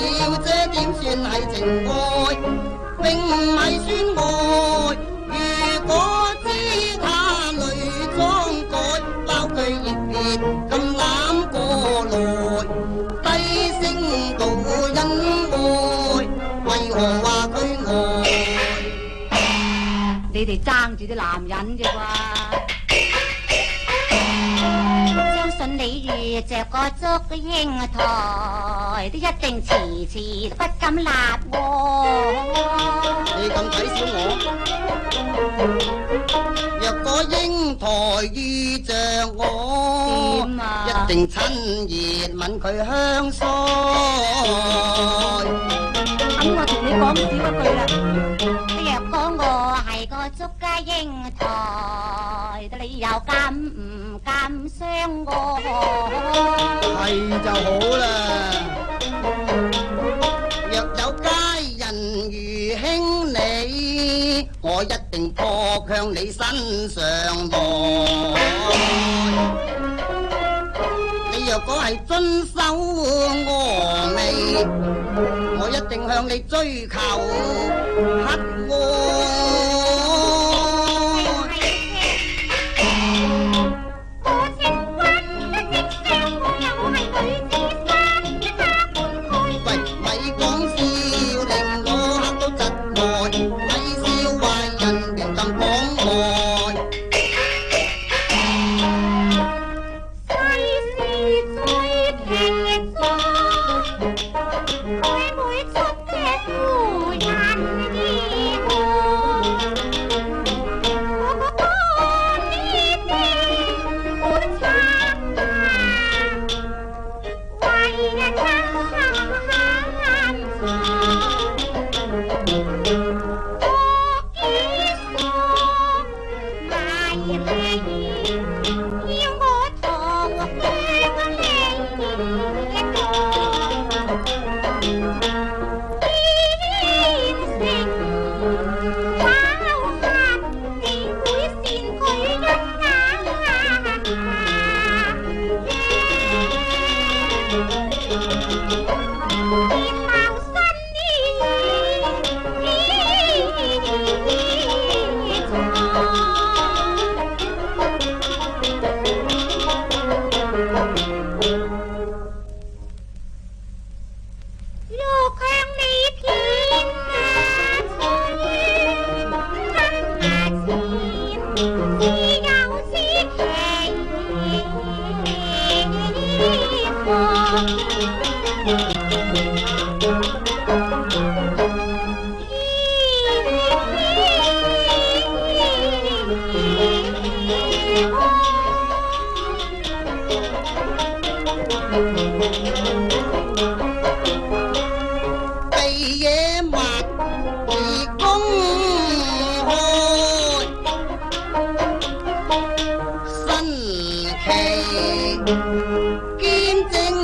了，这点算系情爱，并唔系算爱。如果知他泪装干，包拒热别咁揽过来，低声诉恩爱，为何话佢爱？你哋争住啲男人啫啩？信你遇着个祝英台，都一定迟迟不敢立你咁睇小我？若果英台遇着我，一定亲热吻佢香腮。咁我同你讲唔一句啦，若果我系个祝家英台。你又敢唔敢相我？系就好啦。若有佳人如卿你，我一定扑向你身上来。你若果系遵守我命，我一定向你追求合爱。tay ghé mặt thì cũng hôi xanh thề kim tinh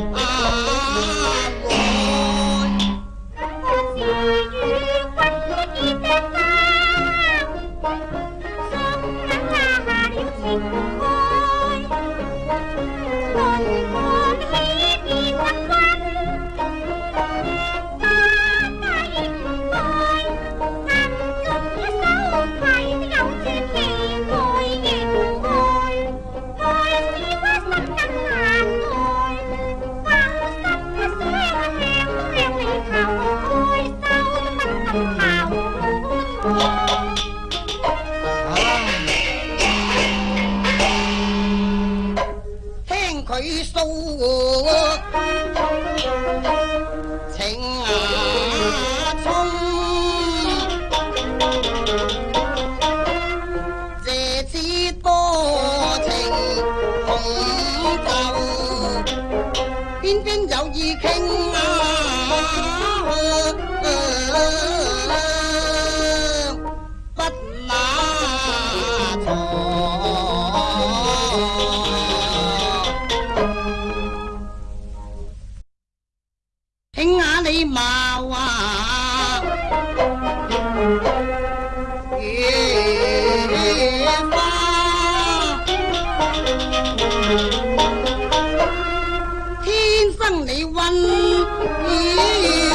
oh, 向你问。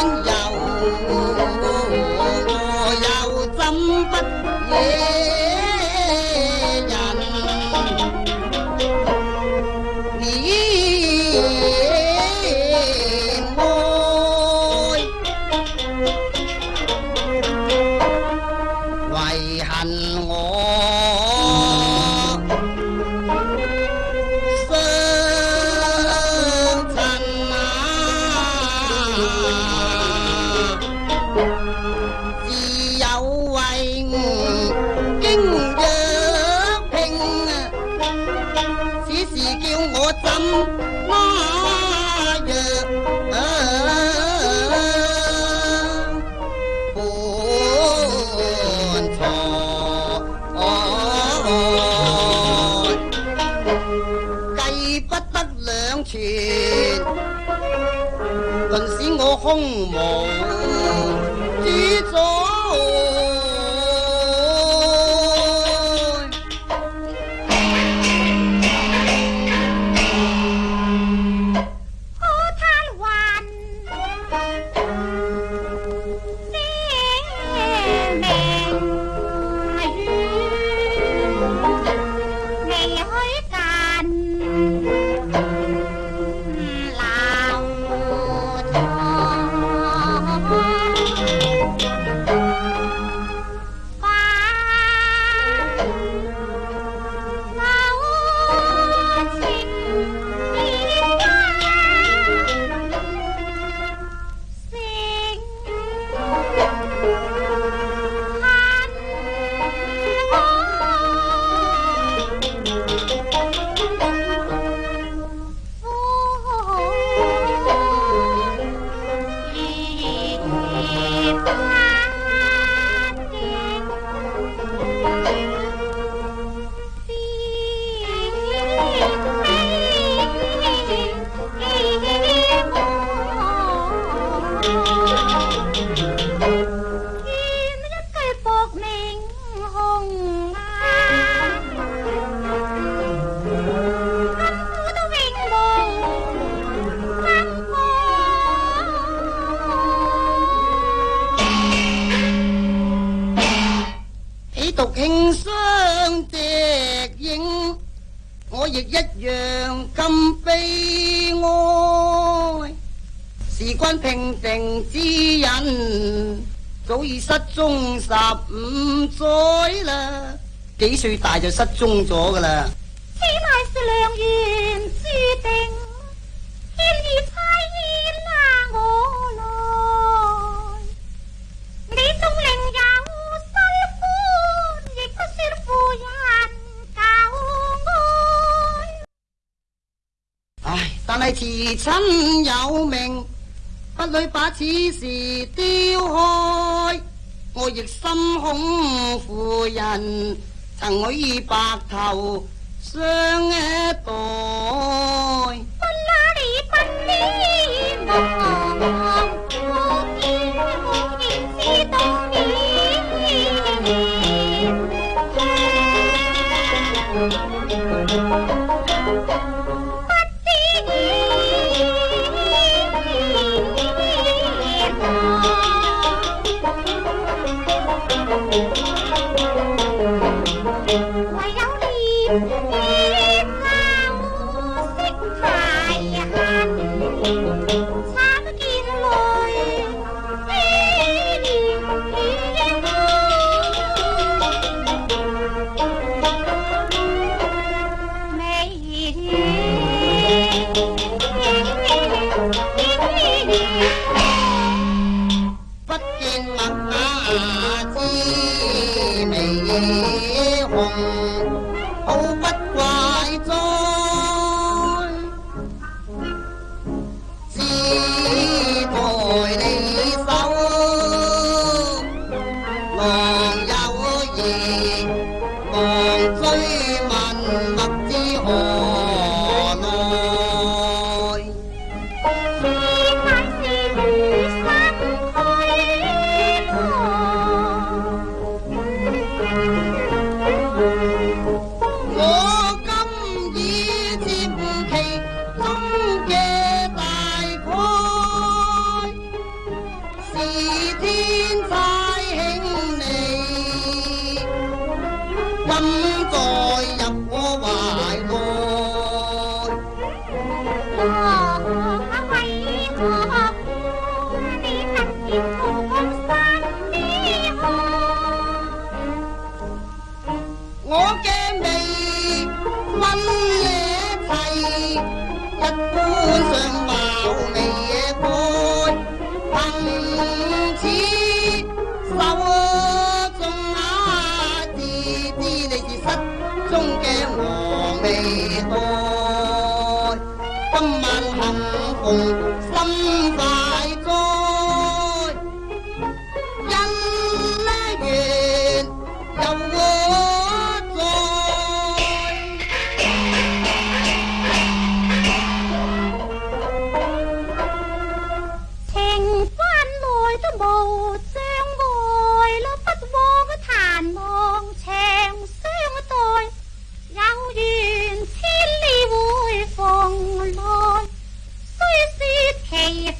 顿使我胸无。独庆相敌影，我亦一样咁悲哀。事关平定之人，早已失踪十五载啦。几岁大就失踪咗噶啦？原来是良缘。亲有命，不许把此事丢开。我亦心恐负人，曾许白头相待。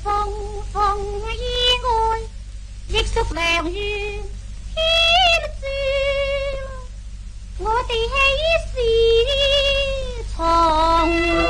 phong phong nghi ngôi dịch xúc mèo như hiếm siêu ngô tì hay xì đi